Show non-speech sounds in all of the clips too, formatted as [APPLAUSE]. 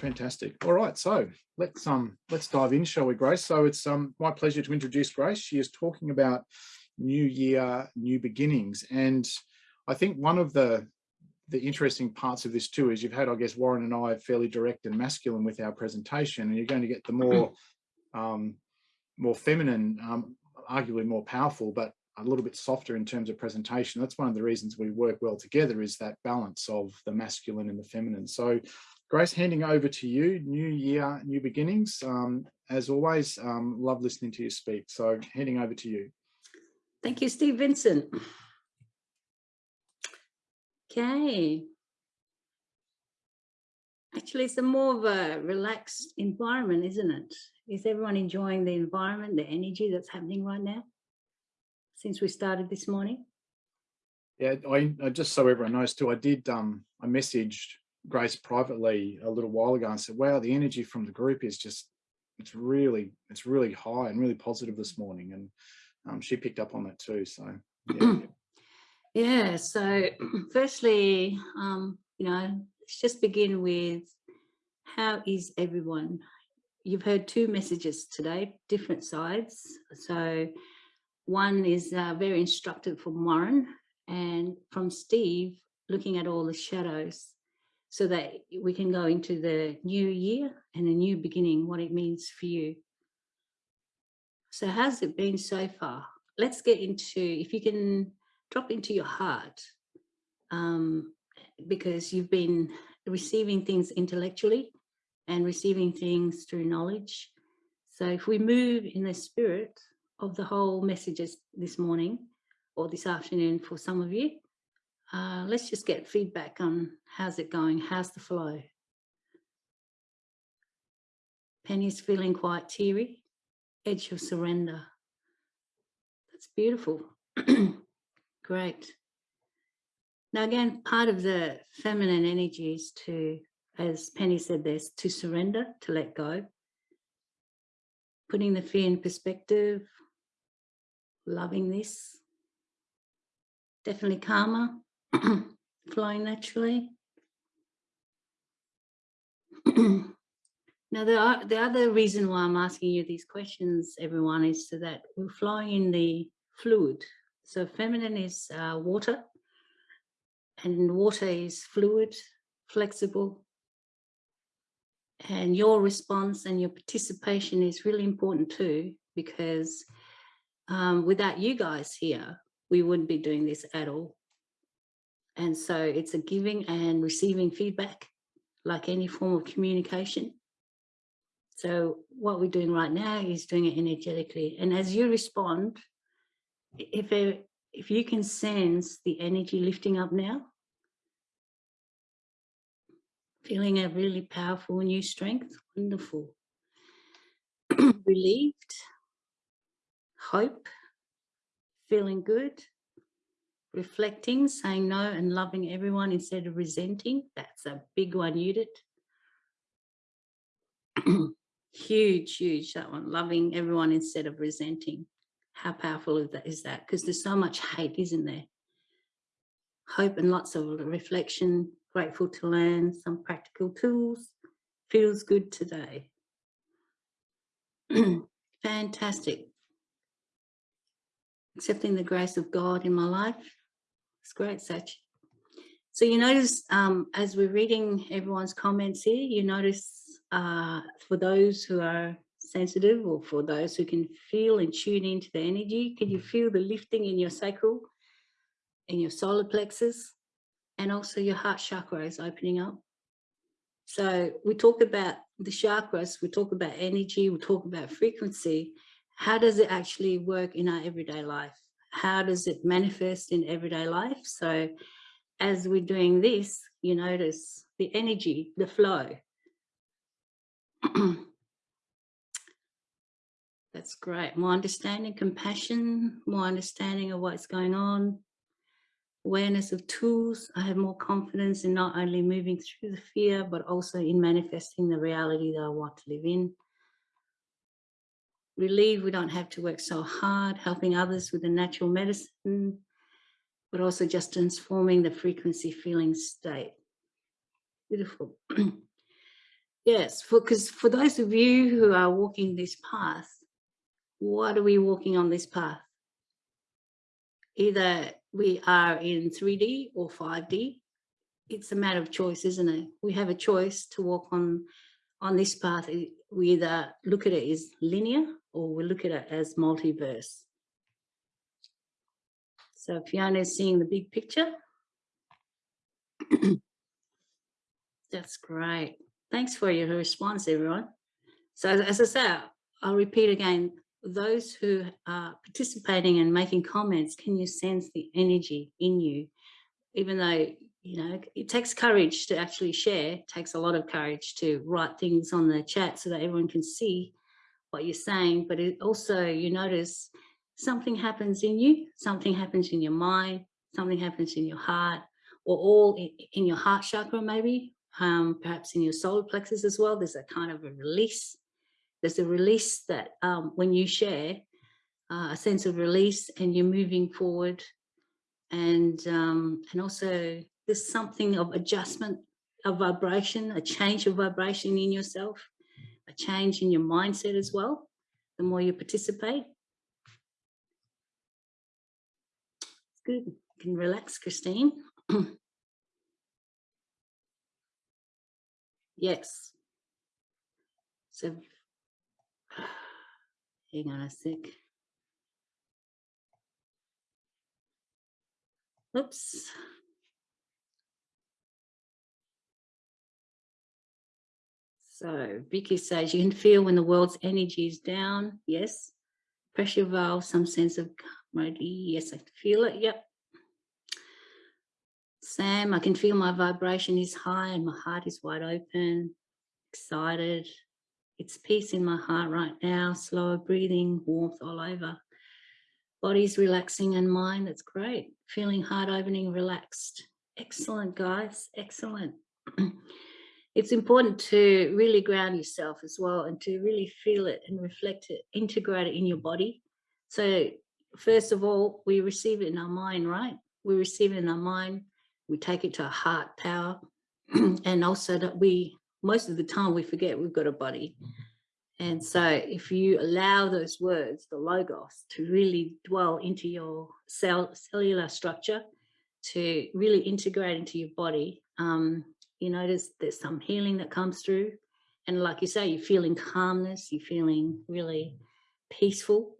Fantastic. All right, so let's um let's dive in, shall we, Grace? So it's um my pleasure to introduce Grace. She is talking about new year, new beginnings, and I think one of the the interesting parts of this too is you've had, I guess, Warren and I fairly direct and masculine with our presentation, and you're going to get the more um, more feminine, um, arguably more powerful, but a little bit softer in terms of presentation. That's one of the reasons we work well together is that balance of the masculine and the feminine. So Grace, handing over to you, new year, new beginnings. Um, as always, um, love listening to you speak. So handing over to you. Thank you, Steve Vincent. Okay. Actually, it's a more of a relaxed environment, isn't it? Is everyone enjoying the environment, the energy that's happening right now since we started this morning? Yeah, I, I just so everyone knows too, I did, um, I messaged Grace privately a little while ago and said, wow, the energy from the group is just, it's really, it's really high and really positive this morning. And um, she picked up on that too. So, yeah. [CLEARS THROAT] yeah. So [CLEARS THROAT] firstly, um, you know, let's just begin with how is everyone? You've heard two messages today, different sides. So one is uh, very instructive from Warren and from Steve, looking at all the shadows so that we can go into the new year and a new beginning, what it means for you. So how's it been so far? Let's get into, if you can drop into your heart, um, because you've been receiving things intellectually and receiving things through knowledge. So if we move in the spirit of the whole messages this morning or this afternoon for some of you, uh, let's just get feedback on how's it going, how's the flow. Penny's feeling quite teary, edge of surrender. That's beautiful. [CLEARS THROAT] Great. Now again, part of the feminine energy is to, as Penny said, there's to surrender, to let go, putting the fear in perspective, loving this, definitely calmer, [CLEARS THROAT] flowing naturally. [CLEARS THROAT] now, the, the other reason why I'm asking you these questions, everyone, is so that we're flowing in the fluid. So feminine is uh, water, and water is fluid, flexible, and your response and your participation is really important too, because um, without you guys here, we wouldn't be doing this at all. And so it's a giving and receiving feedback, like any form of communication. So what we're doing right now is doing it energetically. And as you respond, if, it, if you can sense the energy lifting up now, feeling a really powerful new strength, wonderful. [CLEARS THROAT] Relieved, hope, feeling good, reflecting, saying no and loving everyone instead of resenting. That's a big one, Judith. [CLEARS THROAT] huge, huge, that one, loving everyone instead of resenting. How powerful is that? Because there's so much hate, isn't there? Hope and lots of reflection, grateful to learn some practical tools. Feels good today. [CLEARS THROAT] Fantastic. Accepting the grace of God in my life it's great, Sach. So you notice um, as we're reading everyone's comments here, you notice uh, for those who are sensitive or for those who can feel and tune into the energy, can you feel the lifting in your sacral, in your solar plexus, and also your heart chakra is opening up. So we talk about the chakras, we talk about energy, we talk about frequency. How does it actually work in our everyday life? How does it manifest in everyday life? So as we're doing this, you notice the energy, the flow. [CLEARS THROAT] That's great. More understanding, compassion, more understanding of what's going on, awareness of tools. I have more confidence in not only moving through the fear, but also in manifesting the reality that I want to live in relieved we don't have to work so hard, helping others with the natural medicine, but also just transforming the frequency feeling state. Beautiful. [CLEARS THROAT] Yes, because for, for those of you who are walking this path, what are we walking on this path? Either we are in 3D or 5D. It's a matter of choice, isn't it? We have a choice to walk on on this path. We either look at it as linear or we look at it as multiverse. So Fiona is seeing the big picture. [CLEARS THROAT] That's great. Thanks for your response, everyone. So as I said, I'll repeat again, those who are participating and making comments, can you sense the energy in you? Even though, you know, it takes courage to actually share, takes a lot of courage to write things on the chat so that everyone can see what you're saying, but it also you notice something happens in you, something happens in your mind, something happens in your heart, or all in, your heart chakra maybe, um, perhaps in your solar plexus as well. There's a kind of a release there's a release that um, when you share, uh, a sense of release and you're moving forward. And, um, and also there's something of adjustment of vibration, a change of vibration in yourself, a change in your mindset as well, the more you participate. It's good. You can relax, Christine. [CLEARS THROAT] yes. So [SIGHS] Hang on a sec. Oops. So Vicky says you can feel when the world's energy is down. Yes. Pressure valve, some sense of camaraderie. Yes, I feel it. Yep. Sam, I can feel my vibration is high and my heart is wide open, excited. It's peace in my heart right now, slower breathing, warmth all over. Body's relaxing and mind, that's great. Feeling heart opening, relaxed. Excellent, guys, excellent. [CLEARS THROAT] it's important to really ground yourself as well and to really feel it and reflect it, integrate it in your body. So first of all, we receive it in our mind, right? We receive it in our mind, we take it to our heart power, [CLEARS THROAT] and also that we most of the time we forget we've got a body. And so if you allow those words, the logos, to really dwell into your cell, cellular structure, to really integrate into your body, um, you notice there's some healing that comes through. And like you say, you're feeling calmness, you're feeling really peaceful.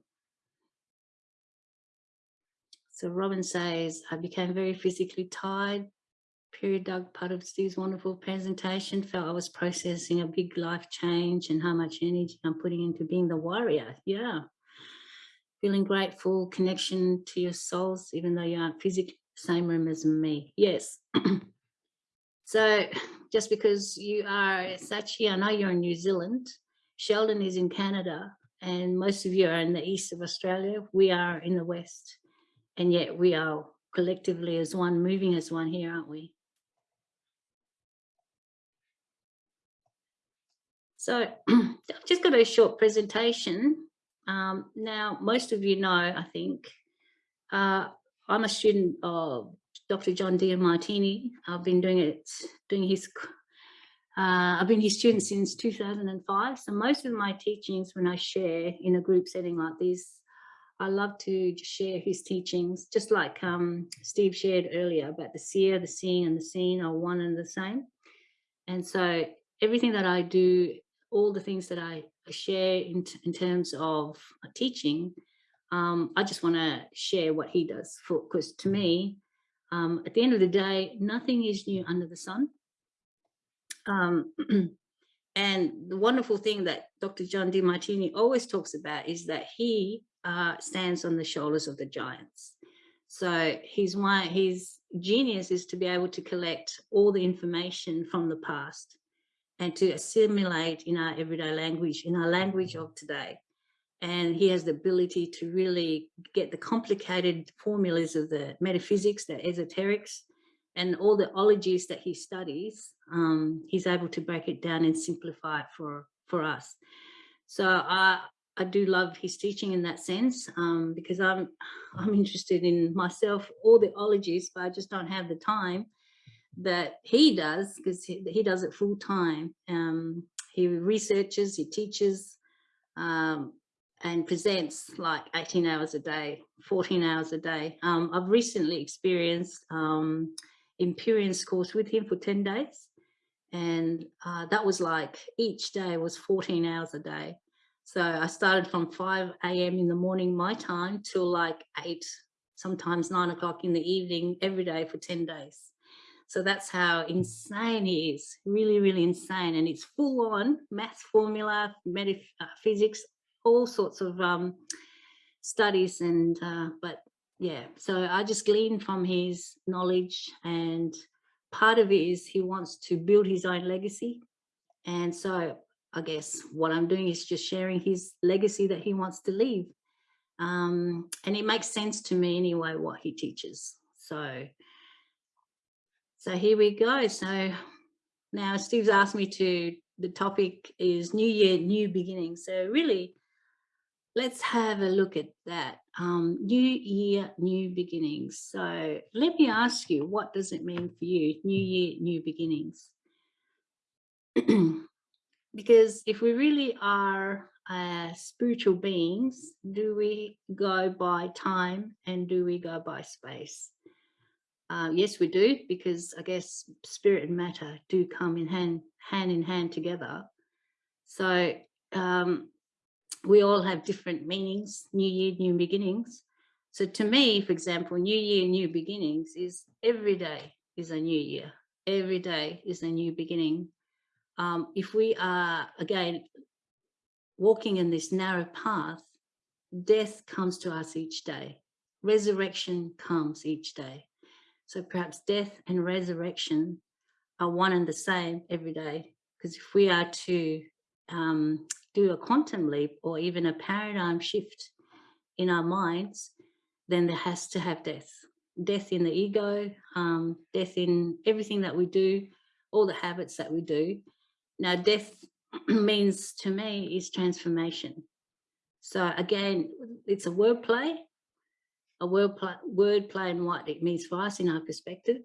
So Robin says, I became very physically tired period, Doug, part of Steve's wonderful presentation, felt I was processing a big life change and how much energy I'm putting into being the warrior. Yeah. Feeling grateful, connection to your souls, even though you aren't physically same room as me. Yes. [CLEARS THROAT] so just because you are Sachi, I know you're in New Zealand, Sheldon is in Canada, and most of you are in the east of Australia. We are in the west, and yet we are collectively as one, moving as one here, aren't we? So I've [CLEARS THROAT] just got a short presentation. Um, now, most of you know, I think, uh, I'm a student of Dr. John Demartini. I've been doing it, doing his, uh, I've been his student since 2005. So most of my teachings when I share in a group setting like this, I love to share his teachings, just like um, Steve shared earlier about the seer, the seeing and the seen are one and the same. And so everything that I do all the things that I share in, in terms of teaching, um, I just want to share what he does for because to me, um, at the end of the day, nothing is new under the sun. Um, [CLEARS THROAT] and the wonderful thing that Dr. John Demartini always talks about is that he uh, stands on the shoulders of the giants. So he's one, his genius is to be able to collect all the information from the past and to assimilate in our everyday language, in our language of today. And he has the ability to really get the complicated formulas of the metaphysics, the esoterics, and all the ologies that he studies, um, he's able to break it down and simplify it for, for us. So I, I do love his teaching in that sense um, because I'm, [SIGHS] I'm interested in myself, all the ologies, but I just don't have the time that he does because he, he, does it full time um, he researches, he teaches, um, and presents like 18 hours a day, 14 hours a day. Um, I've recently experienced um, Empyrean's course with him for 10 days. And uh, that was like each day was 14 hours a day. So I started from 5 a.m. in the morning, my time, till like 8, sometimes 9 o'clock in the evening, every day for 10 days. So that's how insane he is, really, really insane. And it's full on math formula, uh, physics, all sorts of um, studies. And, uh, but yeah, so I just glean from his knowledge and part of it is he wants to build his own legacy. And so I guess what I'm doing is just sharing his legacy that he wants to leave. Um, and it makes sense to me anyway, what he teaches. So, so here we go. So now Steve's asked me to, the topic is new year, new beginning So really, let's have a look at that. Um, new year, new beginnings. So let me ask you, what does it mean for you? New year, new beginnings. [CLEARS THROAT] because if we really are uh, spiritual beings, do we go by time and do we go by space? Uh, yes, we do, because I guess spirit and matter do come in hand, hand in hand together. So um, we all have different meanings, new year, new beginnings. So to me, for example, new year, new beginnings is every day is a new year. Every day is a new beginning. Um, if we are, again, walking in this narrow path, death comes to us each day. Resurrection comes each day. So perhaps death and resurrection are one and the same every day. Because if we are to um, do a quantum leap or even a paradigm shift in our minds, then there has to have death. Death in the ego, um, death in everything that we do, all the habits that we do. Now, death [CLEARS THROAT] means to me is transformation. So again, it's a word play, a word play, word play and what it means for us in our perspective.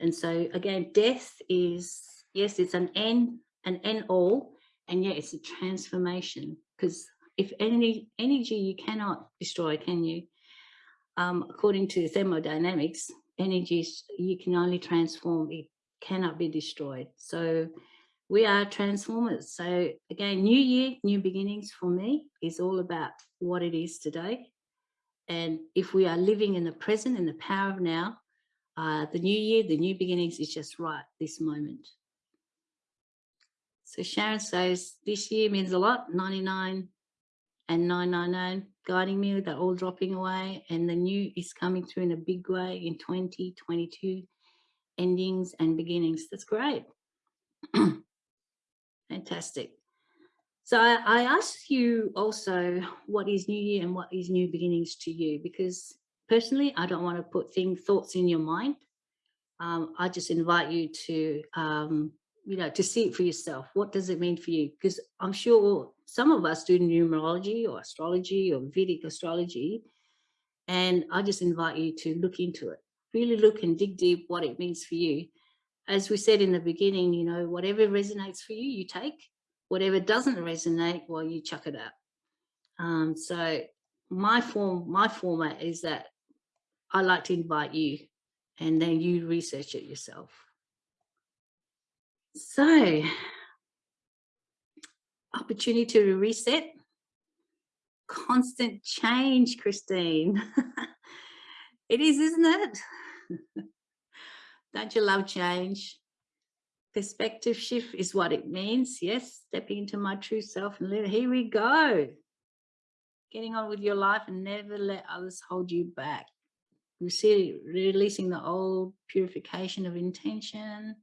And so again, death is, yes, it's an end, an end all, and yet it's a transformation because if any energy you cannot destroy can you? Um, according to thermodynamics energy you can only transform it cannot be destroyed. So we are transformers. So again new year new beginnings for me is all about what it is today. And if we are living in the present in the power of now uh, the new year the new beginnings is just right this moment so Sharon says, this year means a lot, 99 and 999 guiding me, they're all dropping away and the new is coming through in a big way in 2022 endings and beginnings. That's great. [CLEARS THROAT] Fantastic. So I, I asked you also what is new year and what is new beginnings to you because personally I don't want to put things thoughts in your mind. Um, I just invite you to um, you know, to see it for yourself. What does it mean for you? Because I'm sure some of us do numerology or astrology or Vedic astrology. And I just invite you to look into it, really look and dig deep what it means for you. As we said in the beginning, you know, whatever resonates for you, you take. Whatever doesn't resonate, well, you chuck it out. Um, so my form, my format is that I like to invite you and then you research it yourself. So, opportunity to reset. Constant change, Christine. [LAUGHS] it is, isn't it? [LAUGHS] Don't you love change? Perspective shift is what it means. Yes, stepping into my true self and live. Here we go. Getting on with your life and never let others hold you back. You see, releasing the old purification of intention,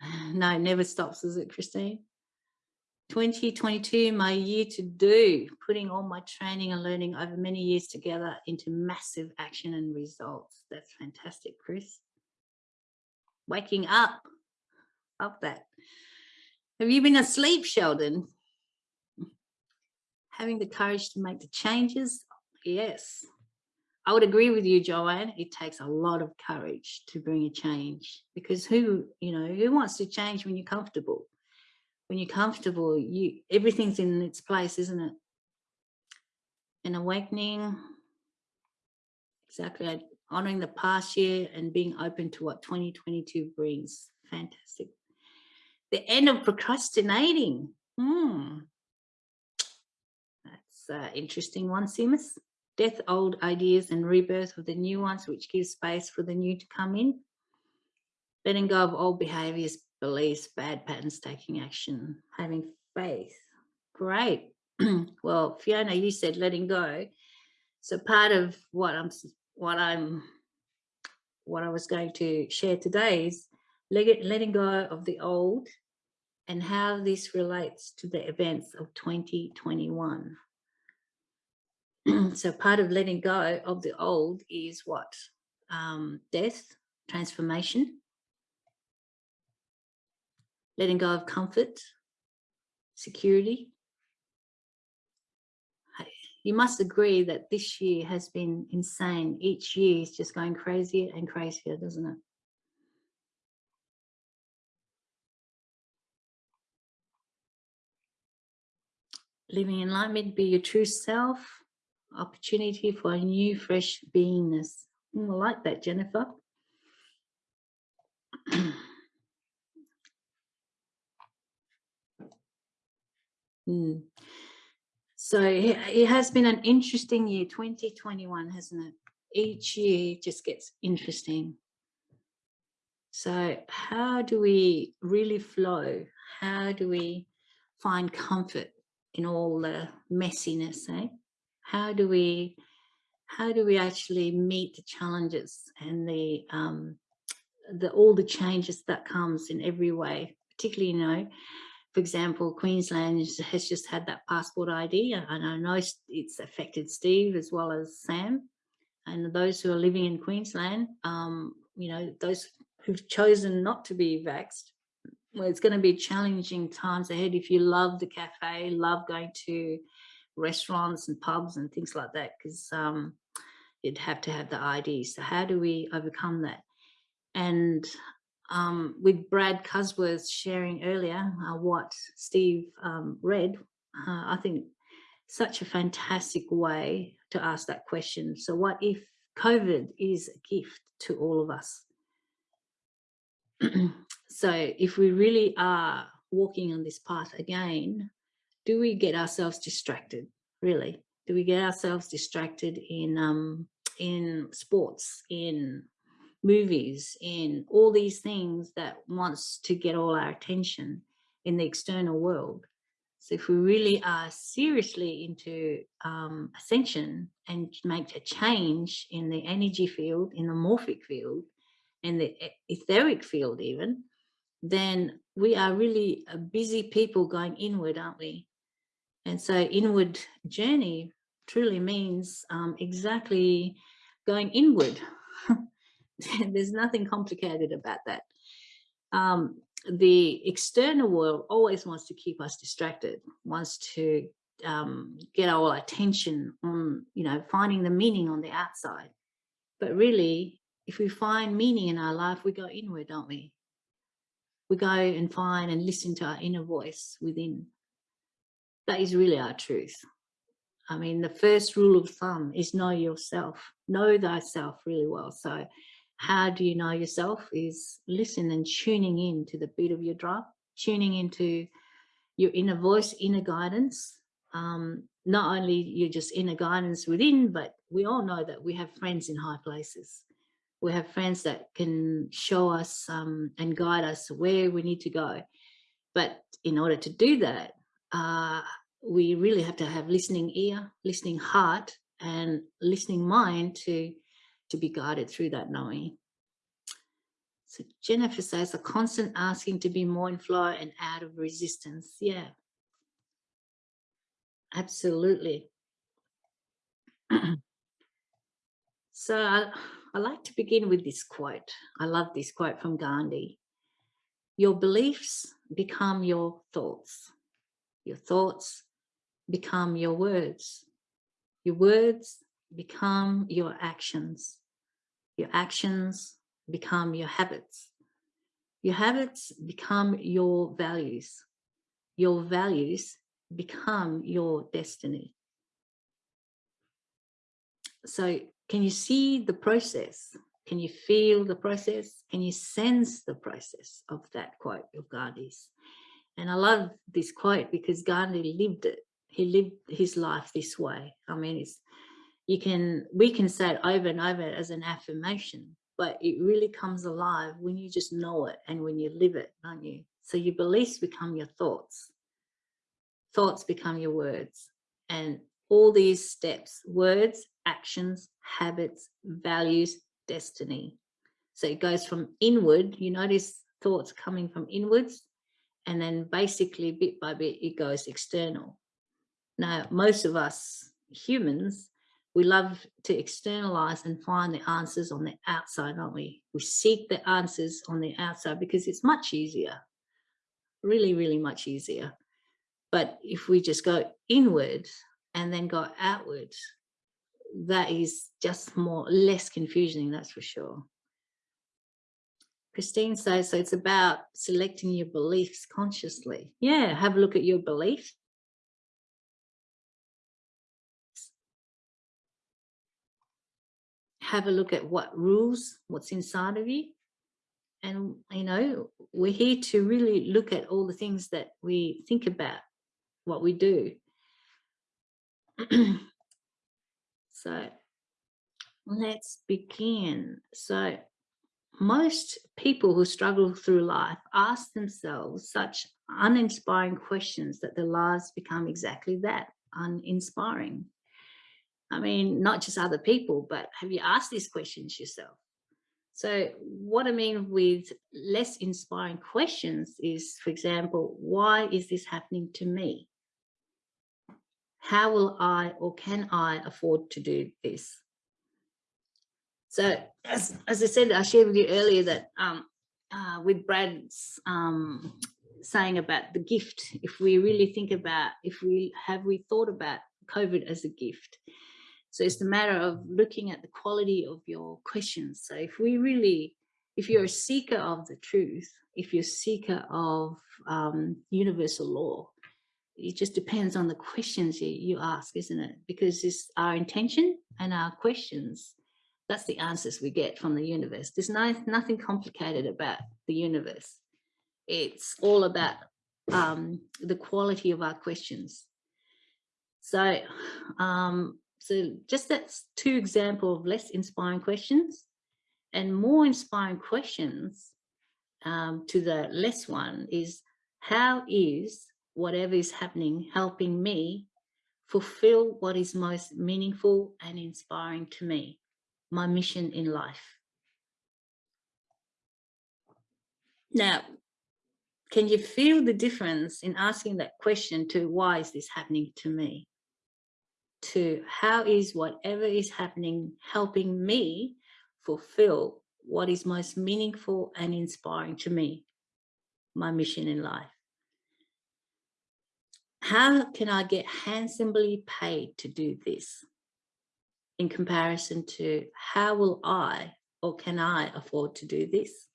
[SIGHS] no, it never stops, is it, Christine? 2022, my year to do, putting all my training and learning over many years together into massive action and results. That's fantastic, Chris. Waking up, love that. Have you been asleep, Sheldon? Having the courage to make the changes? Yes. I would agree with you, Joanne. It takes a lot of courage to bring a change because who, you know, who wants to change when you're comfortable? when you're comfortable, you everything's in its place, isn't it? An awakening, exactly, honoring the past year and being open to what 2022 brings. Fantastic. The end of procrastinating. Hmm. That's an interesting one, Seamus. Death, old ideas and rebirth of the new ones, which gives space for the new to come in. Letting go of old behaviors, beliefs, bad patterns, taking action, having faith. Great. [CLEARS THROAT] well, Fiona, you said letting go. So part of what I'm what I'm what I was going to share today is letting go of the old and how this relates to the events of 2021. [CLEARS THROAT] so part of letting go of the old is what? Um, death, transformation, letting go of comfort, security. You must agree that this year has been insane. Each year is just going crazier and crazier, doesn't it? Living in enlightenment, be your true self, opportunity for a new, fresh beingness. Mm, I like that, Jennifer. [CLEARS THROAT] Mm. So it has been an interesting year, 2021, hasn't it? Each year just gets interesting. So how do we really flow? How do we find comfort in all the messiness, eh? How do we how do we actually meet the challenges and the um the all the changes that comes in every way, particularly, you know, for example, Queensland has just had that passport ID, and I know it's affected Steve as well as Sam. And those who are living in Queensland, um, you know, those who've chosen not to be vaxxed, well, it's going to be challenging times ahead if you love the cafe, love going to restaurants and pubs and things like that, because um, you'd have to have the ID. So how do we overcome that? And um, with Brad Cusworth sharing earlier uh, what Steve um, read, uh, I think such a fantastic way to ask that question. So what if COVID is a gift to all of us? [CLEARS THROAT] so if we really are walking on this path again, do we get ourselves distracted, really? Do we get ourselves distracted in um, in sports, in movies in all these things that wants to get all our attention in the external world. So if we really are seriously into um, ascension and make a change in the energy field, in the morphic field, in the etheric field even, then we are really a busy people going inward, aren't we? And so inward journey truly means um, exactly going inward [LAUGHS] There's nothing complicated about that. Um, the external world always wants to keep us distracted, wants to um, get our attention on, you know, finding the meaning on the outside. But really, if we find meaning in our life, we go inward, don't we? We go and find and listen to our inner voice within. That is really our truth. I mean, the first rule of thumb is know yourself, know thyself really well. So how do you know yourself is listen and tuning in to the beat of your drum, tuning into your inner voice, inner guidance. Um, not only your just inner guidance within, but we all know that we have friends in high places. We have friends that can show us um, and guide us where we need to go. But in order to do that, uh, we really have to have listening ear, listening heart, and listening mind to to be guided through that knowing. So Jennifer says a constant asking to be more in flow and out of resistance. Yeah, absolutely. [CLEARS THROAT] so I, I like to begin with this quote. I love this quote from Gandhi. Your beliefs become your thoughts. Your thoughts become your words. Your words become your actions. Your actions become your habits. Your habits become your values. your values become your destiny. So can you see the process? Can you feel the process? Can you sense the process of that quote of Gandhi's? And I love this quote because Gandhi lived it. He lived his life this way. I mean, it's you can we can say it over and over as an affirmation, but it really comes alive when you just know it and when you live it, don't you? So your beliefs become your thoughts. Thoughts become your words. And all these steps, words, actions, habits, values, destiny. So it goes from inward, you notice thoughts coming from inwards, and then basically bit by bit, it goes external. Now, most of us humans, we love to externalize and find the answers on the outside, don't we? We seek the answers on the outside because it's much easier, really, really much easier. But if we just go inward and then go outward, that is just more less confusing, that's for sure. Christine says, so it's about selecting your beliefs consciously. Yeah, have a look at your beliefs. Have a look at what rules, what's inside of you. And, you know, we're here to really look at all the things that we think about, what we do. [CLEARS THROAT] So let's begin. So most people who struggle through life ask themselves such uninspiring questions that their lives become exactly that, uninspiring. I mean, not just other people, but have you asked these questions yourself? So what I mean with less inspiring questions is, for example, why is this happening to me? how will I or can I afford to do this? So as, as I said, I shared with you earlier that um, uh, with Brad's um, saying about the gift, if we really think about, if we have we thought about COVID as a gift. So it's the matter of looking at the quality of your questions. So if we really, if you're a seeker of the truth, if you're a seeker of um, universal law, it just depends on the questions you, you ask, isn't it? Because it's our intention and our questions. That's the answers we get from the universe. There's no, nothing complicated about the universe. It's all about um, the quality of our questions. So, um, so just that's two examples of less inspiring questions and more inspiring questions um, to the less one is how is whatever is happening, helping me fulfill what is most meaningful and inspiring to me, my mission in life. Now, can you feel the difference in asking that question to why is this happening to me? To how is whatever is happening helping me fulfill what is most meaningful and inspiring to me, my mission in life? how can I get handsomely paid to do this in comparison to how will I or can I afford to do this?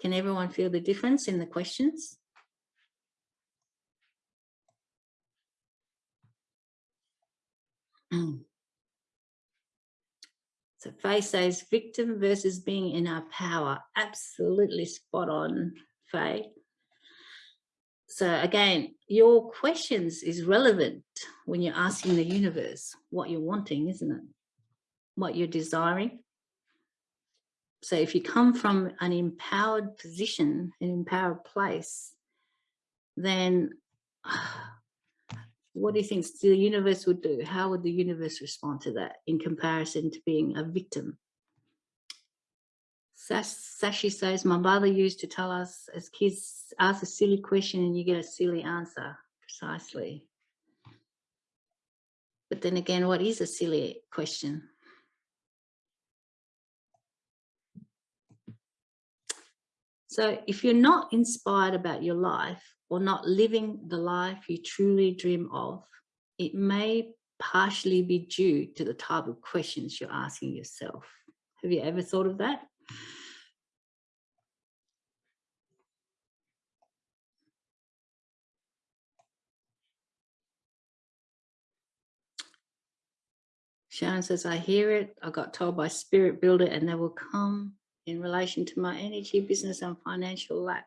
Can everyone feel the difference in the questions? [CLEARS THROAT] So Faye says victim versus being in our power. Absolutely spot on, Faye. So again, your questions is relevant when you're asking the universe what you're wanting, isn't it? What you're desiring. So if you come from an empowered position, an empowered place, then [SIGHS] what do you think the universe would do? How would the universe respond to that in comparison to being a victim? Sashi says, my mother used to tell us as kids, ask a silly question and you get a silly answer, precisely. But then again, what is a silly question? So if you're not inspired about your life or not living the life you truly dream of, it may partially be due to the type of questions you're asking yourself. Have you ever thought of that? Sharon says, I hear it. I got told by spirit builder and they will come in relation to my energy, business and financial lack.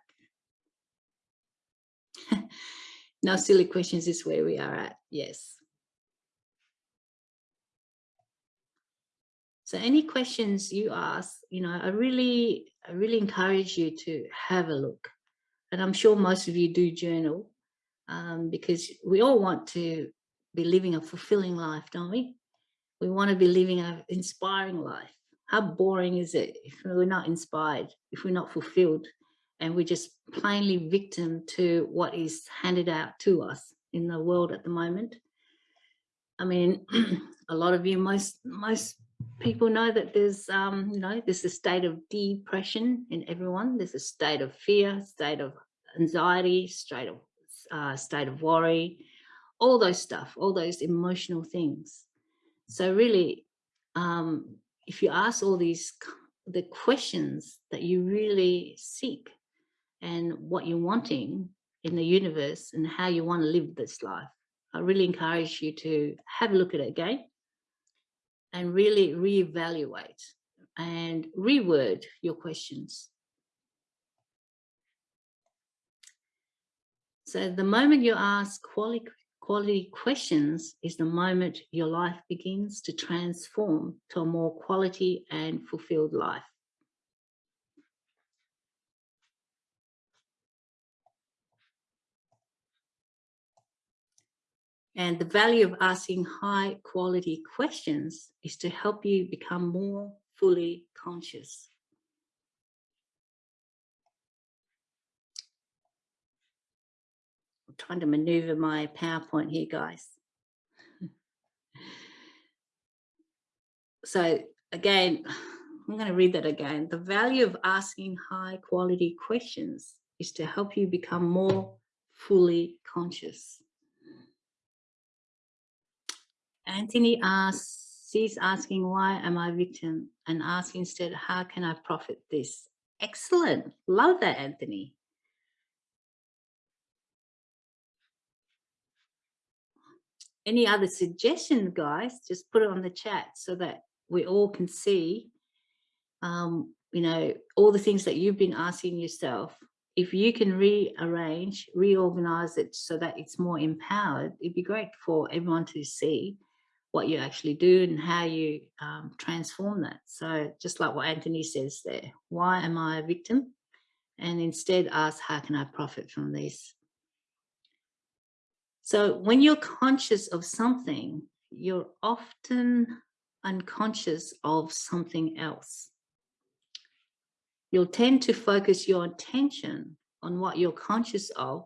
[LAUGHS] now, silly questions is where we are at. Yes. So any questions you ask, you know, I really, I really encourage you to have a look. And I'm sure most of you do journal um, because we all want to be living a fulfilling life, don't we? We want to be living an inspiring life. How boring is it if we're not inspired, if we're not fulfilled, and we're just plainly victim to what is handed out to us in the world at the moment? I mean, [CLEARS THROAT] a lot of you, most most people know that there's, um, you know, there's a state of depression in everyone. There's a state of fear, state of anxiety, state of uh, state of worry, all those stuff, all those emotional things. So really, um, if you ask all these the questions that you really seek and what you're wanting in the universe and how you want to live this life, I really encourage you to have a look at it again and really reevaluate and reword your questions. So the moment you ask quality, quality questions is the moment your life begins to transform to a more quality and fulfilled life. And the value of asking high quality questions is to help you become more fully conscious. I'm trying to maneuver my PowerPoint here, guys. So again, I'm going to read that again. The value of asking high quality questions is to help you become more fully conscious. Anthony asks, she's asking, why am I victim? And ask instead, how can I profit this? Excellent. Love that, Anthony. Any other suggestions, guys? Just put it on the chat so that we all can see, um, you know, all the things that you've been asking yourself. If you can rearrange, reorganize it so that it's more empowered, it'd be great for everyone to see what you actually do and how you um, transform that. So just like what Anthony says there, why am I a victim? And instead ask, how can I profit from this? So when you're conscious of something, you're often unconscious of something else. You'll tend to focus your attention on what you're conscious of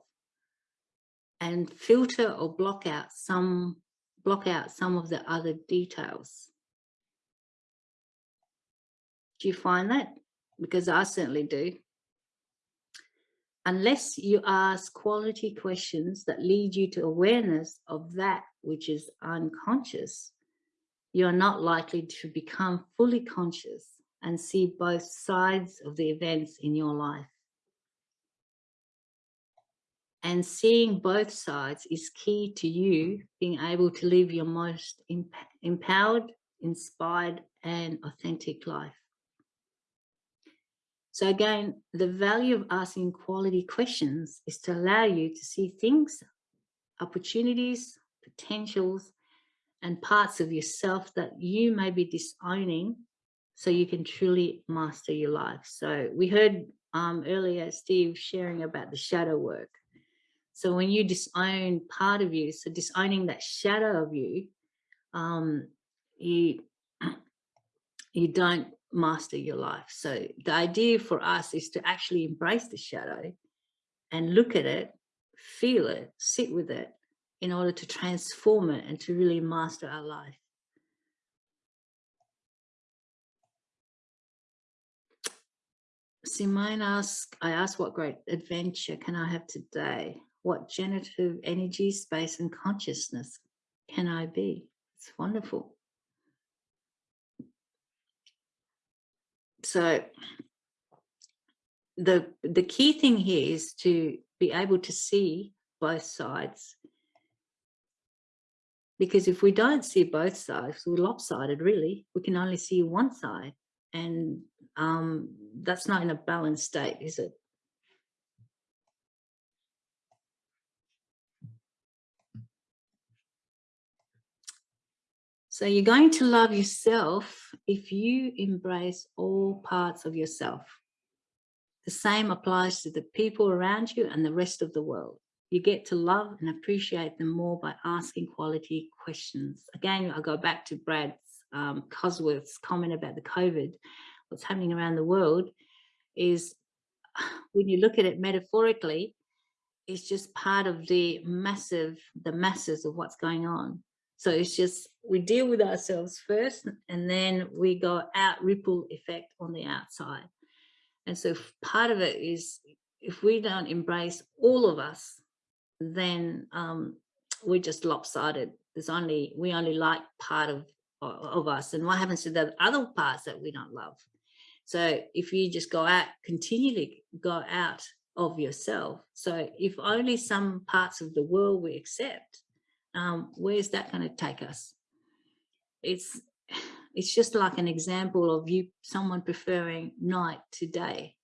and filter or block out some block out some of the other details. Do you find that? Because I certainly do. Unless you ask quality questions that lead you to awareness of that which is unconscious, you're not likely to become fully conscious and see both sides of the events in your life. And seeing both sides is key to you being able to live your most empowered, inspired, and authentic life. So again, the value of asking quality questions is to allow you to see things, opportunities, potentials, and parts of yourself that you may be disowning so you can truly master your life. So we heard um, earlier Steve sharing about the shadow work. So when you disown part of you, so disowning that shadow of you, um, you, [CLEARS THROAT] you don't master your life. So the idea for us is to actually embrace the shadow and look at it, feel it, sit with it in order to transform it and to really master our life. Simone asks, I asked what great adventure can I have today? What generative energy, space, and consciousness can I be? It's wonderful. So the, the key thing here is to be able to see both sides because if we don't see both sides, we're lopsided really. We can only see one side and um, that's not in a balanced state, is it? So you're going to love yourself if you embrace all parts of yourself. The same applies to the people around you and the rest of the world. You get to love and appreciate them more by asking quality questions. Again, I go back to Brad's um, Cosworth's comment about the COVID, what's happening around the world is [SIGHS] when you look at it metaphorically, it's just part of the massive, the masses of what's going on. So it's just, we deal with ourselves first and then we go out ripple effect on the outside. And so part of it is if we don't embrace all of us, then um, we're just lopsided. There's only, we only like part of, of us. And what happens to the other parts that we don't love? So if you just go out, continually go out of yourself. So if only some parts of the world we accept, um, where's that going to take us? It's [SIGHS] it's just like an example of you someone preferring night to day.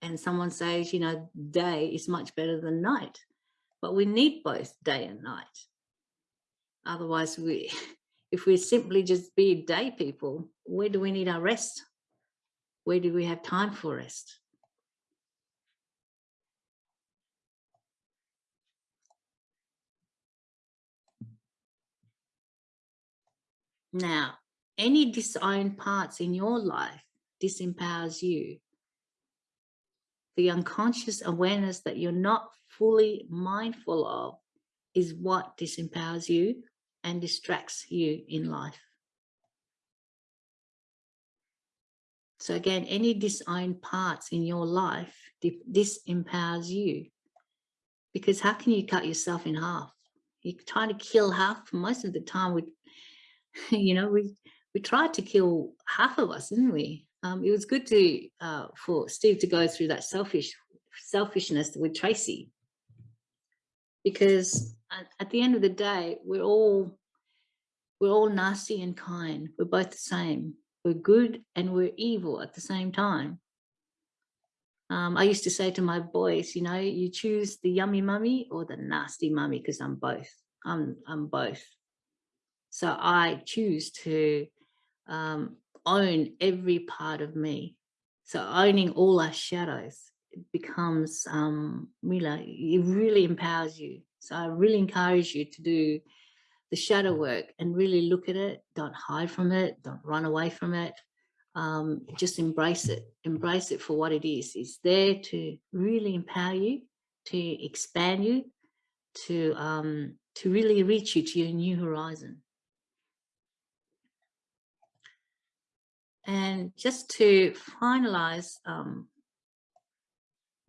And someone says you know day is much better than night but we need both day and night. Otherwise we [LAUGHS] if we simply just be day people where do we need our rest? Where do we have time for rest Now, any disowned parts in your life disempowers you. The unconscious awareness that you're not fully mindful of is what disempowers you and distracts you in life. So again, any disowned parts in your life disempowers you. Because how can you cut yourself in half? You're trying to kill half most of the time with [LAUGHS] you know, we we tried to kill half of us, didn't we? Um, it was good to uh, for Steve to go through that selfish selfishness with Tracy, because at, at the end of the day, we're all we're all nasty and kind. We're both the same. We're good and we're evil at the same time. Um, I used to say to my boys, you know, you choose the yummy mummy or the nasty mummy because I'm both. I'm I'm both. So I choose to um, own every part of me. So owning all our shadows becomes, um, really, it really empowers you. So I really encourage you to do the shadow work and really look at it. Don't hide from it. Don't run away from it. Um, just embrace it. Embrace it for what it is. It's there to really empower you, to expand you, to um, to really reach you to your new horizon. And just to finalize um,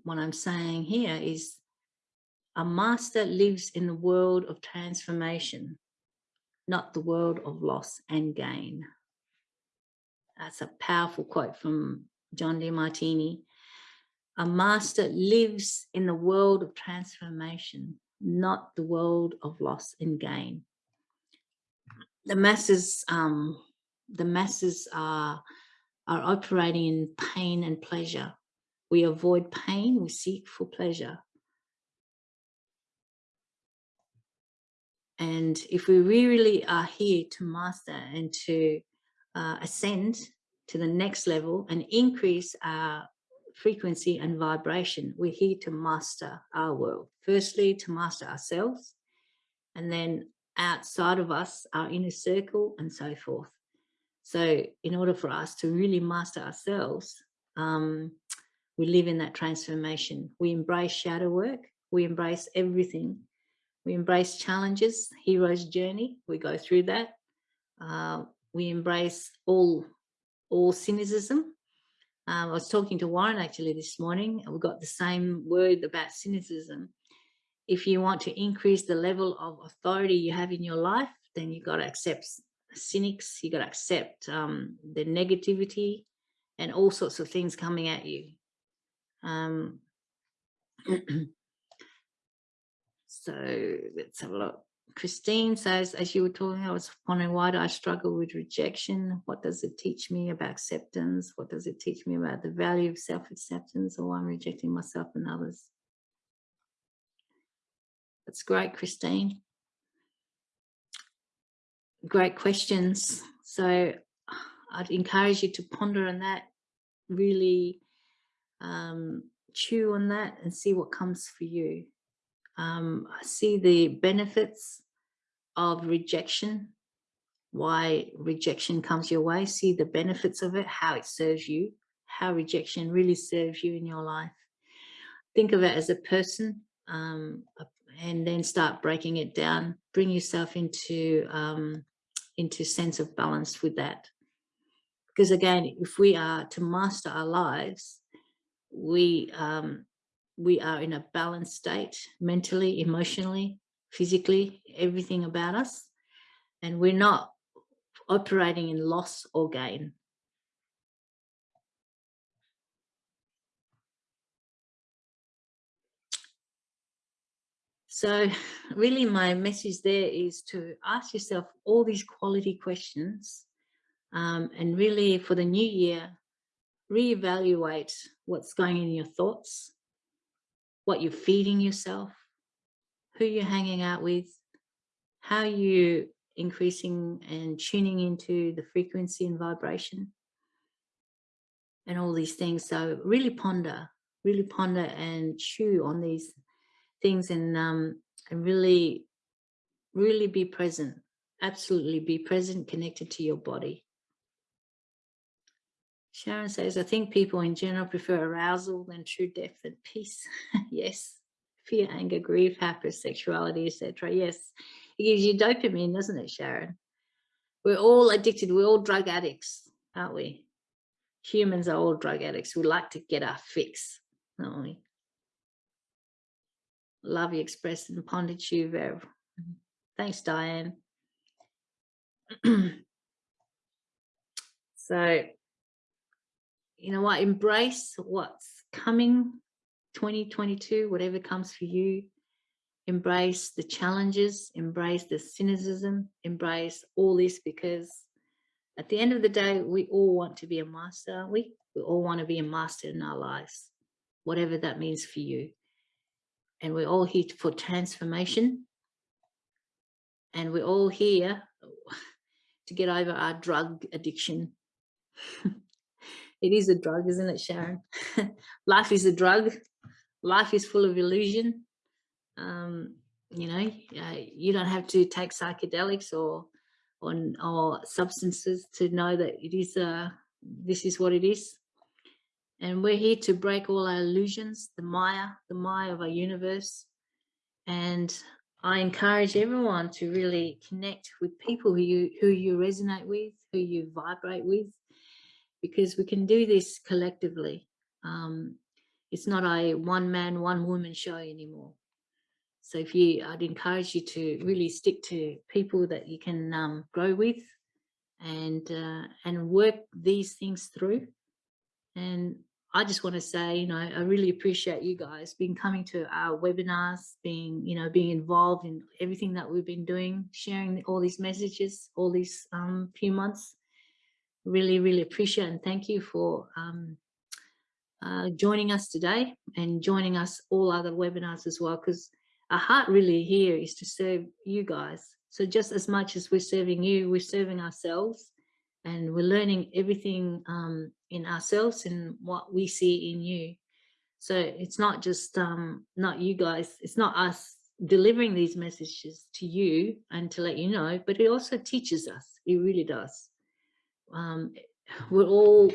what I'm saying here is a master lives in the world of transformation, not the world of loss and gain. That's a powerful quote from John Demartini. A master lives in the world of transformation, not the world of loss and gain. The masses um, the masses are, are operating in pain and pleasure. We avoid pain, we seek for pleasure. And if we really are here to master and to uh, ascend to the next level and increase our frequency and vibration, we're here to master our world. Firstly, to master ourselves, and then outside of us, our inner circle, and so forth. So in order for us to really master ourselves, um, we live in that transformation. We embrace shadow work. We embrace everything. We embrace challenges, hero's journey. We go through that. Uh, we embrace all, all cynicism. Um, I was talking to Warren actually this morning. And we got the same word about cynicism. If you want to increase the level of authority you have in your life, then you've got to accept cynics, you got to accept um, the negativity and all sorts of things coming at you. Um, [CLEARS THROAT] so let's have a look. Christine says, as you were talking, I was wondering why do I struggle with rejection? What does it teach me about acceptance? What does it teach me about the value of self-acceptance or why I'm rejecting myself and others? That's great, Christine. Great questions. So I'd encourage you to ponder on that, really um, chew on that and see what comes for you. Um, I see the benefits of rejection, why rejection comes your way, see the benefits of it, how it serves you, how rejection really serves you in your life. Think of it as a person um, and then start breaking it down, bring yourself into, um, into sense of balance with that. Because again, if we are to master our lives, we um, we are in a balanced state mentally, emotionally, physically, everything about us. And we're not operating in loss or gain. So really my message there is to ask yourself all these quality questions um, and really for the new year, reevaluate what's going in your thoughts, what you're feeding yourself, who you're hanging out with, how you increasing and tuning into the frequency and vibration and all these things. So really ponder, really ponder and chew on these things and, um, and really, really be present. Absolutely be present, connected to your body. Sharon says, I think people in general prefer arousal than true depth and peace. [LAUGHS] yes. Fear, anger, grief, hypersexuality, etc. Yes. It gives you dopamine, doesn't it, Sharon? We're all addicted. We're all drug addicts, aren't we? Humans are all drug addicts. We like to get our fix, don't we? Love you expressed in Pondichu, Vev. Thanks, Diane. [CLEARS THROAT] so you know what, embrace what's coming 2022, whatever comes for you. Embrace the challenges, embrace the cynicism, embrace all this because at the end of the day, we all want to be a master, we? We all want to be a master in our lives, whatever that means for you. And we're all here for transformation. And we're all here to get over our drug addiction. [LAUGHS] It is a drug, isn't it, Sharon? [LAUGHS] Life is a drug. Life is full of illusion. Um, you know, uh, you don't have to take psychedelics or, or, or substances to know that it is, uh, this is what it is. And we're here to break all our illusions, the Maya, the Maya of our universe. And I encourage everyone to really connect with people who you, who you resonate with, who you vibrate with, because we can do this collectively. Um, it's not a one man, one woman show anymore. So if you, I'd encourage you to really stick to people that you can um, grow with and, uh, and work these things through. And I just want to say, you know, I really appreciate you guys being coming to our webinars, being, you know, being involved in everything that we've been doing, sharing all these messages, all these um, few months really, really appreciate and thank you for um, uh, joining us today and joining us all other webinars as well, because our heart really here is to serve you guys. So just as much as we're serving you, we're serving ourselves and we're learning everything um, in ourselves and what we see in you. So it's not just um, not you guys, it's not us delivering these messages to you and to let you know, but it also teaches us, it really does um, [SIGHS] we're all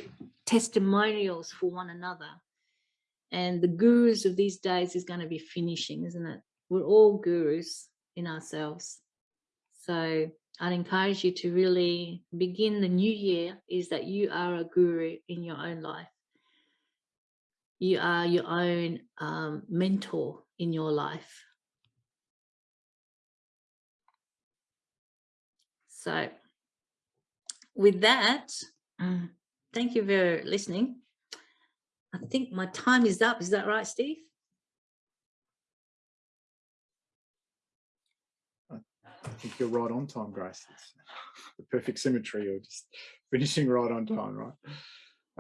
testimonials for one another. And the gurus of these days is going to be finishing, isn't it? We're all gurus in ourselves. So I'd encourage you to really begin the new year is that you are a guru in your own life. You are your own um, mentor in your life. So with that, um, thank you for listening. I think my time is up. Is that right, Steve? I think you're right on time, Grace. It's the perfect symmetry. You're just finishing right on time, right?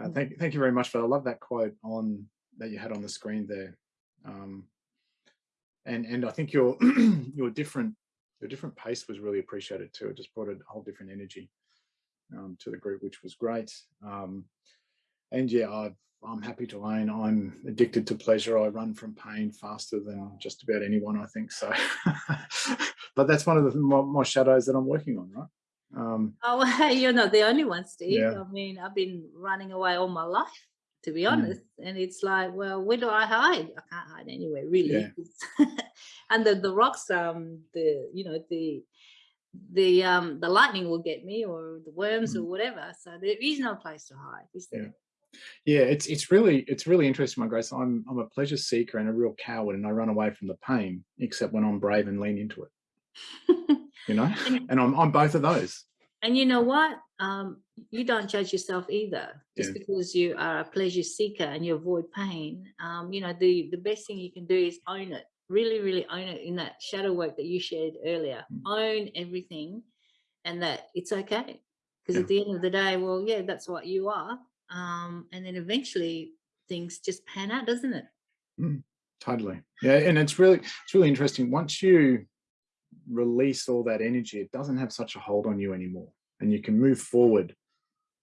Uh, thank, thank you very much for. I love that quote on that you had on the screen there. Um, and and I think your [CLEARS THROAT] your different your different pace was really appreciated too. It just brought a whole different energy um, to the group, which was great. Um, and yeah, i am happy to own I'm addicted to pleasure. I run from pain faster than just about anyone, I think so. [LAUGHS] but that's one of the my, my, shadows that I'm working on, right? Um, oh, [LAUGHS] you're not the only one, Steve. Yeah. I mean, I've been running away all my life, to be mm. honest. Mm. And it's like, well, where do I hide? I can't hide anywhere, really. Yeah. [LAUGHS] and the, the rocks, um, the, you know, the, the um the lightning will get me or the worms mm. or whatever so there is no place to hide is there yeah, it's it's really it's really interesting, my grace. I'm I'm a pleasure seeker and a real coward, and I run away from the pain, except when I'm brave and lean into it. [LAUGHS] you know, and I'm I'm both of those. And you know what? Um, you don't judge yourself either. Just yeah. because you are a pleasure seeker and you avoid pain, um, you know, the the best thing you can do is own it. Really, really own it in that shadow work that you shared earlier. Mm. Own everything, and that it's okay. Because yeah. at the end of the day, well, yeah, that's what you are um, and then eventually things just pan out, doesn't it? Mm, totally. Yeah, and it's really it's really interesting. Once you release all that energy, it doesn't have such a hold on you anymore, and you can move forward.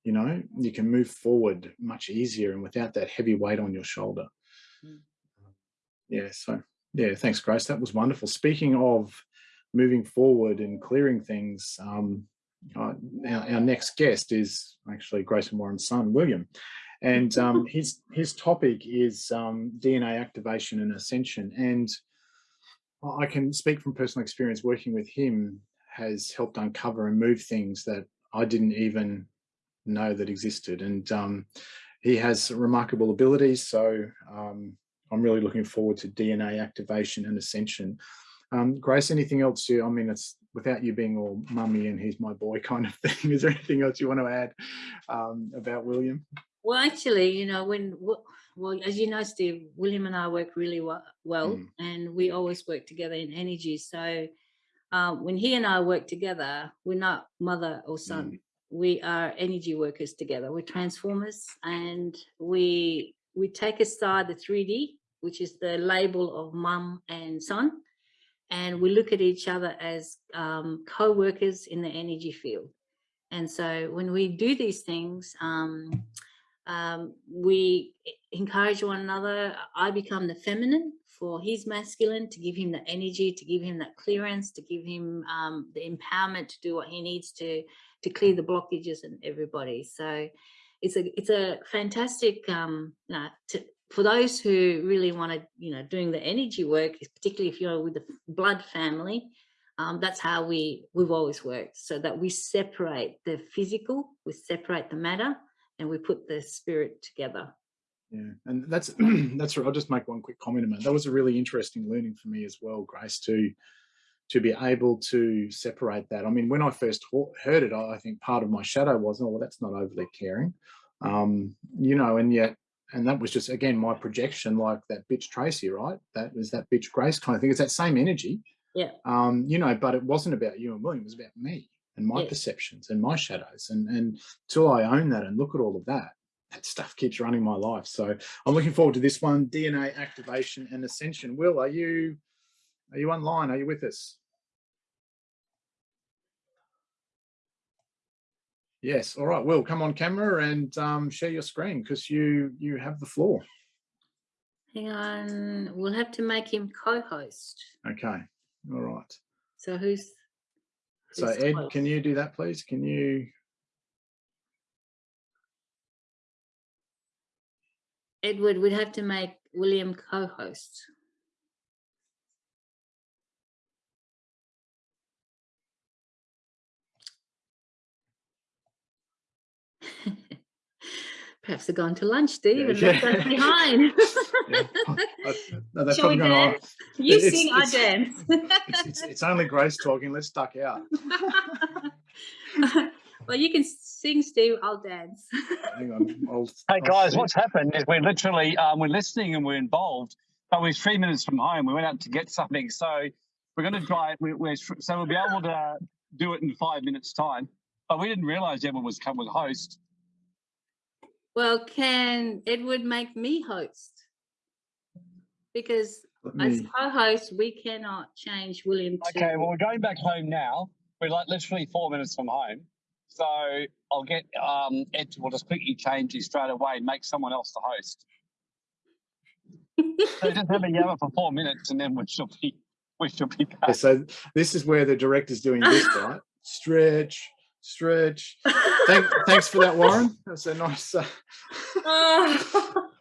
You know, you can move forward much easier and without that heavy weight on your shoulder. Mm. Yeah. So yeah, thanks, Grace. That was wonderful. Speaking of moving forward and clearing things, um, uh, our, our, next guest is actually Grace and Warren's son, William. And um, [LAUGHS] his, his topic is um, DNA activation and ascension. And I can speak from personal experience working with him has helped uncover and move things that I didn't even know that existed. And um, he has remarkable abilities. So um, I'm really looking forward to DNA activation and ascension. Um, Grace, anything else you, I mean, it's without you being all mummy and he's my boy kind of [LAUGHS] thing, is there anything else you want to add um, about William? Well, actually, you know, when, well, as you know, Steve, William and I work really well, mm. and we always work together in energy. So uh, when he and I work together, we're not mother or son. Mm. We are energy workers together. We're transformers and we we take aside the 3D, which is the label of mum and son, and we look at each other as um, co-workers in the energy field. And so when we do these things, um, um, we encourage one another. I become the feminine for his masculine to give him the energy, to give him that clearance, to give him um, the empowerment to do what he needs to to clear the blockages and everybody. So it's a it's a fantastic um, to, for those who really want to, you know, doing the energy work, particularly if you're with the blood family, um, that's how we we've always worked. So that we separate the physical, we separate the matter, and we put the spirit together. Yeah, and that's [CLEARS THROAT] that's right. I'll just make one quick comment about that. was a really interesting learning for me as well, Grace, to to be able to separate that. I mean, when I first heard it, I think part of my shadow was, oh, well, that's not overly caring, um, you know, and yet and that was just again my projection like that bitch tracy right that was that bitch grace kind of thing it's that same energy yeah um you know but it wasn't about you and william it was about me and my yeah. perceptions and my shadows and and till i own that and look at all of that that stuff keeps running my life so i'm looking forward to this one dna activation and ascension will are you are you online are you with us Yes. All right. Will, come on camera and um, share your screen because you you have the floor. Hang on. We'll have to make him co-host. Okay. All right. So who's, who's so Ed, close? can you do that, please? Can you? Edward, we'd have to make William co-host. Perhaps they're gone to lunch, Steve, yeah, and yeah. left us behind. [LAUGHS] [LAUGHS] yeah. [LAUGHS] no, Shall we dance? You it's, sing, it's, I dance. it's, it's, it's, only Grace talking. Let's duck out. well, you can sing, Steve. I'll dance. Hang on. I'll, hey, I'll guys, what's happened is we're literally um, we're listening and we're involved, but we're three minutes from home. We went out to get something, so we're going to try it. We, we're so we'll be able to do it in five minutes time. But we didn't realise everyone was coming with host. Well, can Edward make me host? Because Let as me- co-host, we cannot change William to. Okay, well we're going back home now. We're like literally four minutes from home. So I'll get um Ed to will just quickly change you straight away and make someone else the host. [LAUGHS] So just have a yellow for four minutes and then we shall be we shall be Yeah, back. so this is where the director's doing this, [LAUGHS] right? Stretch, stretch. [LAUGHS] Thank, thanks for that, Warren. That's a nice. Uh, Oh. [LAUGHS]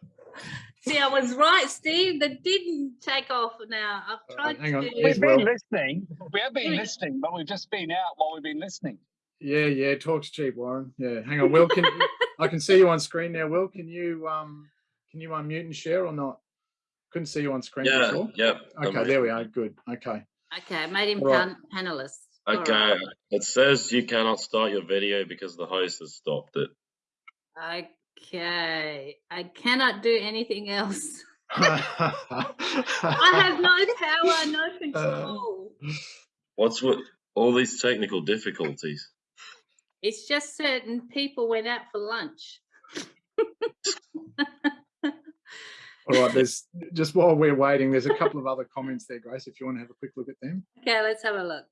See, I was right, Steve. That didn't take off now. I've Uh, tried hang on, to. We've been well- listening. We have been listening, but we've just been out while we've been listening. yeah, yeah. Talks cheap, Warren. Yeah. Hang on, Will. Can [LAUGHS] I can see you on screen now? Will, can you um can you unmute and share or not? Couldn't see you on screen Yeah, before. yep. Okay, there we are. Good. Okay. Okay, I made him All right. pan- panelist. All Okay, right. it says you cannot start your video because the host has stopped it. Okay, I cannot do anything else. I [LAUGHS] I have no power, Uh, no control. What's with all these technical difficulties? It's just certain people went out for lunch. [LAUGHS] All right. There's just while we're waiting, there's a couple of other comments there, Grace. If you want to have a quick look at them. Okay, let's have a look.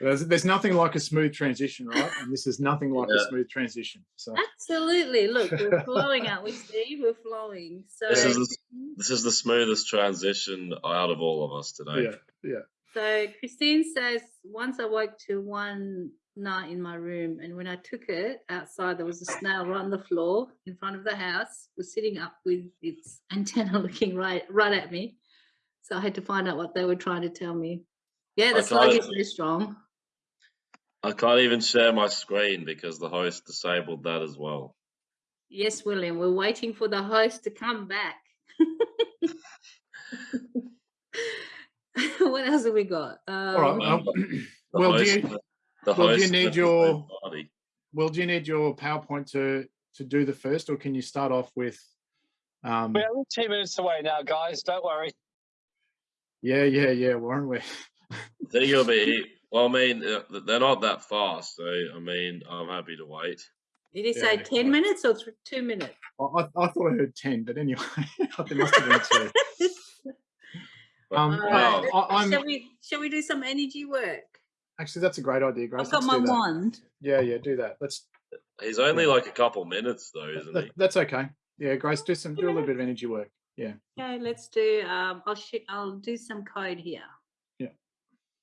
There's, there's nothing like a smooth transition, right? And this is nothing like a smooth transition. So Absolutely. Look, we're [LAUGHS] flowing, aren't we, Steve? We're flowing. So, This is the, this is the smoothest transition out of all of us today. yeah, yeah. so Christine says, once I woke to one night in my room, and when I took it outside, there was a snail right on the floor in front of the house, was sitting up with its antenna [LAUGHS] looking right right at me. So I had to find out what they were trying to tell me. Yeah, the I slug is very strong. I can't even share my screen because the host disabled that as well. Yes, William, we're waiting for the host to come back. [LAUGHS] what else have we got? Um, All right. Um, The well, do you, the well, do you need your- main party. well, do you need your PowerPoint to to do the first, or can you start off with? Um, We're only two minutes away now, guys. Don't worry. yeah, yeah, yeah, Warren. We're, I think it'll be. Well, I mean, uh, they're not that fast, so I mean, I'm happy to wait. Did he Yeah, say okay. 10 minutes or th- two minutes? I, I I thought I heard ten, but anyway, [LAUGHS] there must have been two. [LAUGHS] But, Um, All well, I- I'm- shall, we, shall we do some energy work? Actually, that's a great idea, Grace. I've got Let's my do that. wand. Yeah, yeah, do that. Let's. he's only like a couple minutes though, isn't that- he? that's okay. Yeah, Grace, do some do a little bit of energy work. Yeah. Okay, let's do, um, I'll, sh- I'll do some code here.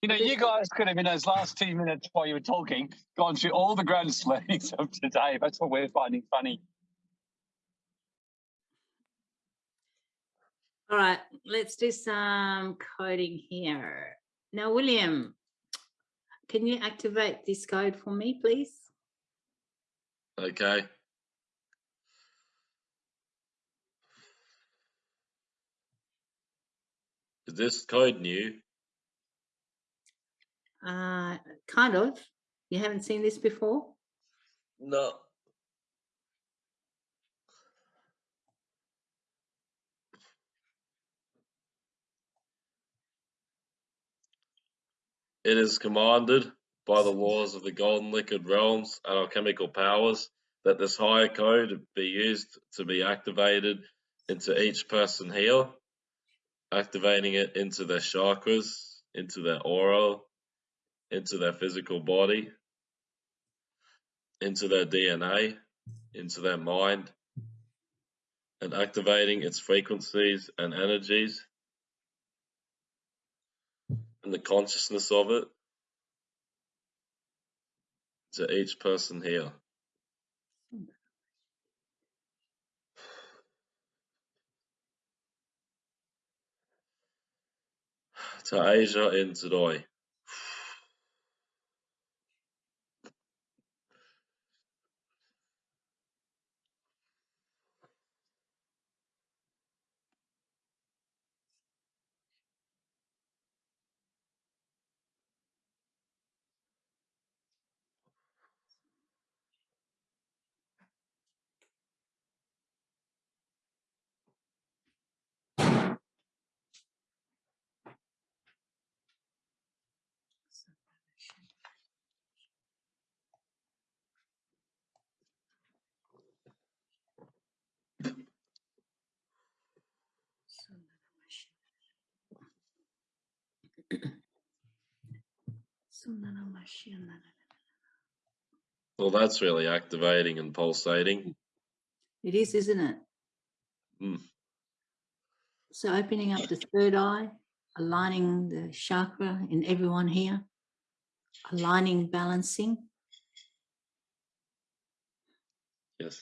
You know, you guys could have in those last two minutes while you were talking gone through all the grand [LAUGHS] slayings of today. That's what we're finding funny. All right, let's do some coding here. Now, William, can you activate this code for me, please? Okay. Is this code new? Uh, kind of. You haven't seen this before? No. It is commanded by the laws of the golden liquid realms and alchemical powers that this higher code be used to be activated into each person here, activating it into their chakras, into their aura, into their physical body, into their DNA, into their mind, and activating its frequencies and energies and the consciousness of it to each person here. [SIGHS] To Asia in today. Well, that's really activating and pulsating. It is, isn't it? Mm. So opening up the third eye, aligning the chakra in everyone here, aligning, balancing. Yes.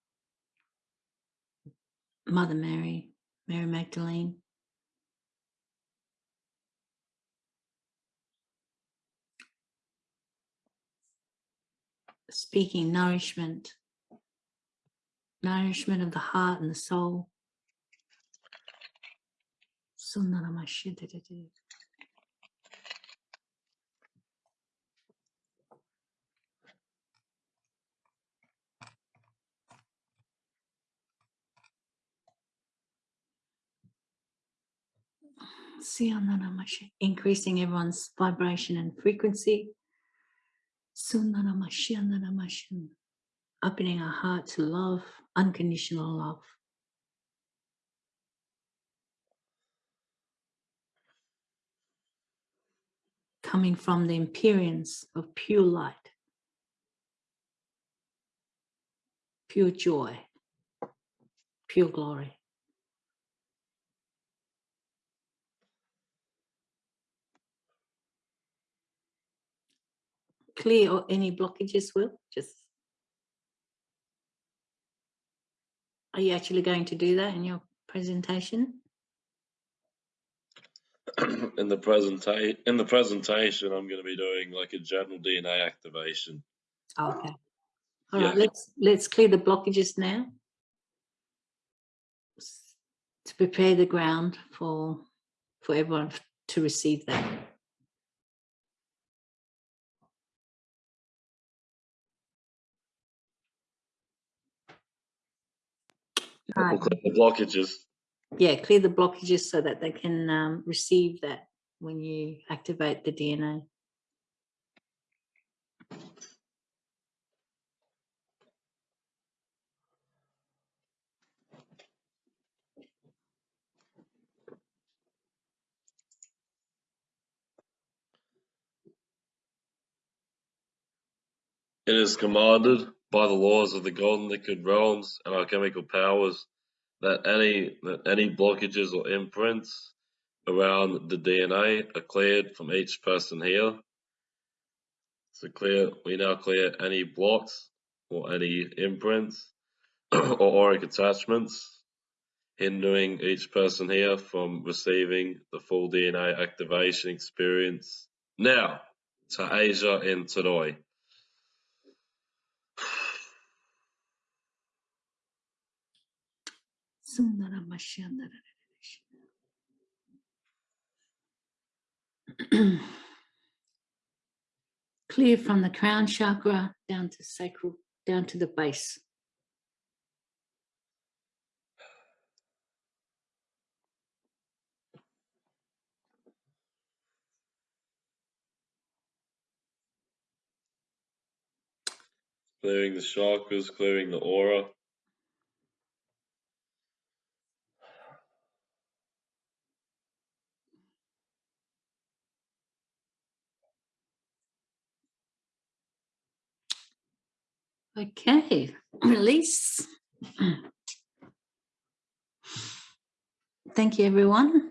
Mother Mary, Mary Magdalene. Speaking nourishment, nourishment of the heart and the soul. Increasing everyone's vibration and frequency. Opening our heart to love, unconditional love. Coming from the imperience of pure light, pure joy, pure glory. Clear or any blockages will? Just are you actually going to do that in your presentation? [CLEARS THROAT] In the presentation, in the presentation, I'm going to be doing like a general DNA activation. okay. All right Yeah. let's let's clear the blockages now. To prepare the ground for for everyone to receive that We'll clear the blockages. yeah clear the blockages so that they can um, receive that when you activate the dna It is commanded by the laws of the golden liquid realms and alchemical powers that any that any blockages or imprints around the DNA are cleared from each person here. So clear, we now clear any blocks or any imprints [CLEARS THROAT] or auric attachments hindering each person here from receiving the full DNA activation experience. Now to Asia and Tadoi. [CLEARS THROAT] Clear from the crown chakra down to sacral, down to the base. Clearing the chakras, clearing the aura. Okay, [CLEARS THROAT] release. Thank you, everyone.